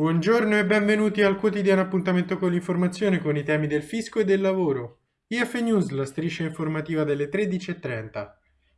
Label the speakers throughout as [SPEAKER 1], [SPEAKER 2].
[SPEAKER 1] Buongiorno e benvenuti al quotidiano appuntamento con l'informazione con i temi del fisco e del lavoro. IF News, la striscia informativa delle 13.30.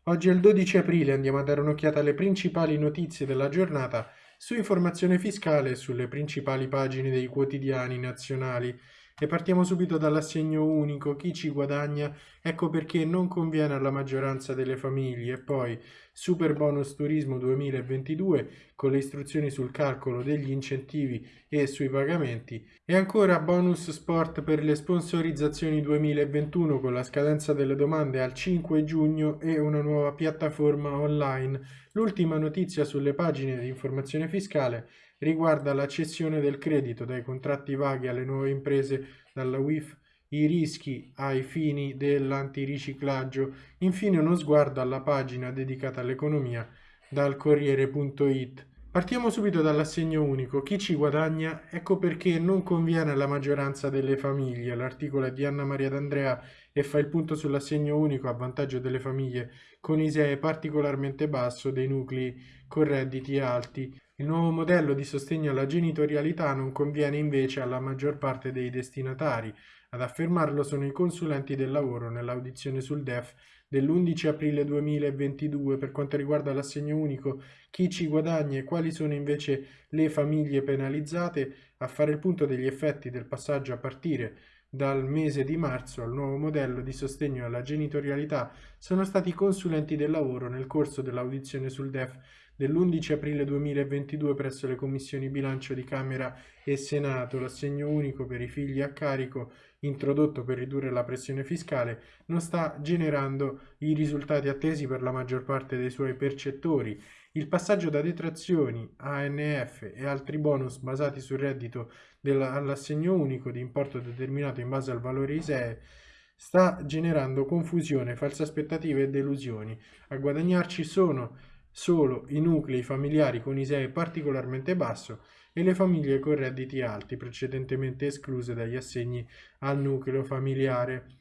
[SPEAKER 1] Oggi è il 12 aprile, andiamo a dare un'occhiata alle principali notizie della giornata su informazione fiscale e sulle principali pagine dei quotidiani nazionali. E partiamo subito dall'assegno unico, chi ci guadagna, ecco perché non conviene alla maggioranza delle famiglie. E poi super bonus turismo 2022 con le istruzioni sul calcolo degli incentivi e sui pagamenti. E ancora bonus sport per le sponsorizzazioni 2021 con la scadenza delle domande al 5 giugno e una nuova piattaforma online. L'ultima notizia sulle pagine di informazione fiscale riguarda la cessione del credito dai contratti vaghi alle nuove imprese dalla WIF, i rischi ai fini dell'antiriciclaggio, infine uno sguardo alla pagina dedicata all'economia dal Corriere.it. Partiamo subito dall'assegno unico. Chi ci guadagna? Ecco perché non conviene alla maggioranza delle famiglie. L'articolo è di Anna Maria D'Andrea e fa il punto sull'assegno unico a vantaggio delle famiglie con ISEE particolarmente basso dei nuclei con redditi alti. Il nuovo modello di sostegno alla genitorialità non conviene invece alla maggior parte dei destinatari. Ad affermarlo sono i consulenti del lavoro nell'audizione sul DEF dell'11 aprile 2022 per quanto riguarda l'assegno unico, chi ci guadagna e quali sono invece le famiglie penalizzate, a fare il punto degli effetti del passaggio a partire dal mese di marzo al nuovo modello di sostegno alla genitorialità sono stati consulenti del lavoro nel corso dell'audizione sul DEF dell'11 aprile 2022 presso le commissioni bilancio di Camera e Senato, l'assegno unico per i figli a carico introdotto per ridurre la pressione fiscale non sta generando i risultati attesi per la maggior parte dei suoi percettori. Il passaggio da detrazioni, ANF e altri bonus basati sul reddito all'assegno unico di importo determinato in base al valore ISEE sta generando confusione, false aspettative e delusioni. A guadagnarci sono solo i nuclei familiari con ISEE particolarmente basso e le famiglie con redditi alti, precedentemente escluse dagli assegni al nucleo familiare.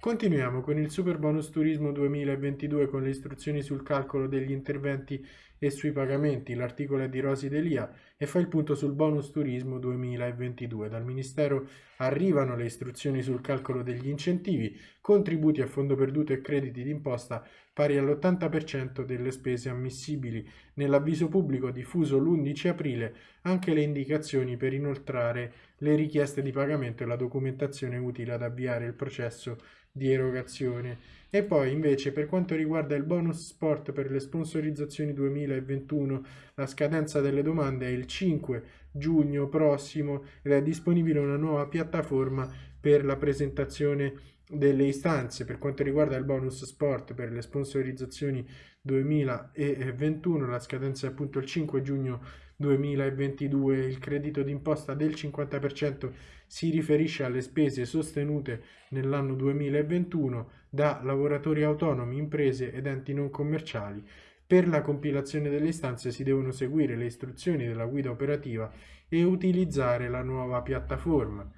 [SPEAKER 1] Continuiamo con il Super Bonus Turismo 2022 con le istruzioni sul calcolo degli interventi e sui pagamenti. L'articolo è di Rosi Delia e fa il punto sul Bonus Turismo 2022. Dal Ministero arrivano le istruzioni sul calcolo degli incentivi, contributi a fondo perduto e crediti d'imposta pari all'80% delle spese ammissibili. Nell'avviso pubblico diffuso l'11 aprile anche le indicazioni per inoltrare le richieste di pagamento e la documentazione utile ad avviare il processo di erogazione. E poi invece per quanto riguarda il bonus sport per le sponsorizzazioni 2021, la scadenza delle domande è il 5 giugno prossimo ed è disponibile una nuova piattaforma per la presentazione delle istanze per quanto riguarda il bonus sport per le sponsorizzazioni 2021 la scadenza è appunto il 5 giugno 2022 il credito d'imposta del 50% si riferisce alle spese sostenute nell'anno 2021 da lavoratori autonomi, imprese ed enti non commerciali. Per la compilazione delle istanze si devono seguire le istruzioni della guida operativa e utilizzare la nuova piattaforma.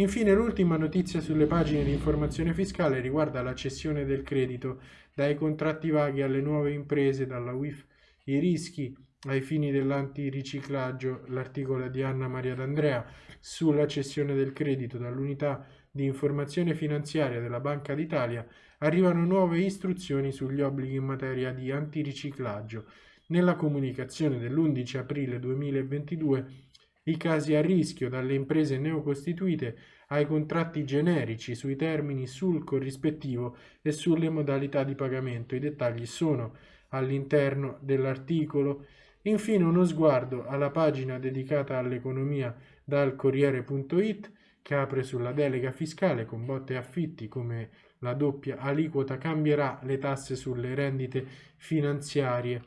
[SPEAKER 1] Infine l'ultima notizia sulle pagine di informazione fiscale riguarda la cessione del credito dai contratti vaghi alle nuove imprese dalla WIF. I rischi ai fini dell'antiriciclaggio, l'articolo di Anna Maria D'Andrea sulla cessione del credito dall'unità di informazione finanziaria della Banca d'Italia, arrivano nuove istruzioni sugli obblighi in materia di antiriciclaggio. Nella comunicazione dell'11 aprile 2022 i casi a rischio dalle imprese neocostituite ai contratti generici sui termini, sul corrispettivo e sulle modalità di pagamento. I dettagli sono all'interno dell'articolo Infine uno sguardo alla pagina dedicata all'economia dal Corriere.it che apre sulla delega fiscale con botte e affitti come la doppia aliquota cambierà le tasse sulle rendite finanziarie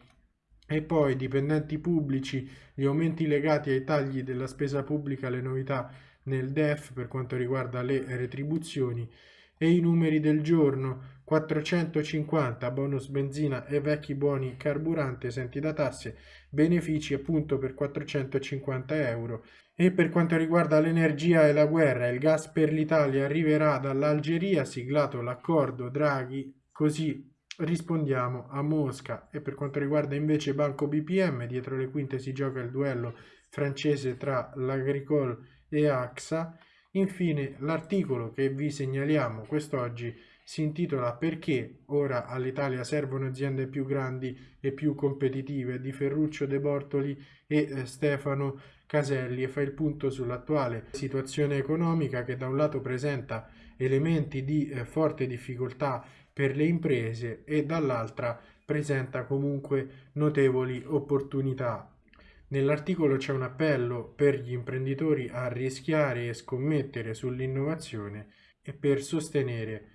[SPEAKER 1] e poi dipendenti pubblici, gli aumenti legati ai tagli della spesa pubblica, le novità nel DEF per quanto riguarda le retribuzioni e i numeri del giorno 450 bonus benzina e vecchi buoni carburante esenti da tasse, benefici appunto per 450 euro. E per quanto riguarda l'energia e la guerra, il gas per l'Italia arriverà dall'Algeria, siglato l'accordo Draghi, così rispondiamo a Mosca. E per quanto riguarda invece Banco BPM, dietro le quinte si gioca il duello francese tra l'Agricole e AXA. Infine l'articolo che vi segnaliamo quest'oggi si intitola Perché ora all'Italia servono aziende più grandi e più competitive di Ferruccio De Bortoli e eh, Stefano Caselli e fa il punto sull'attuale situazione economica che da un lato presenta elementi di eh, forte difficoltà per le imprese e dall'altra presenta comunque notevoli opportunità. Nell'articolo c'è un appello per gli imprenditori a rischiare e scommettere sull'innovazione e per sostenere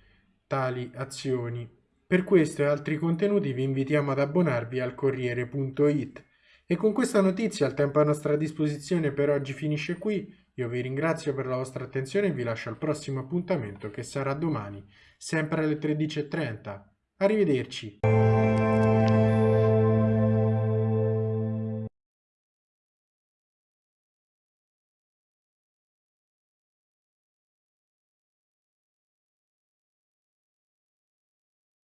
[SPEAKER 1] tali azioni. Per questo e altri contenuti vi invitiamo ad abbonarvi al Corriere.it. E con questa notizia il tempo a nostra disposizione per oggi finisce qui. Io vi ringrazio per la vostra attenzione e vi lascio al prossimo appuntamento che sarà domani, sempre alle 13.30. Arrivederci.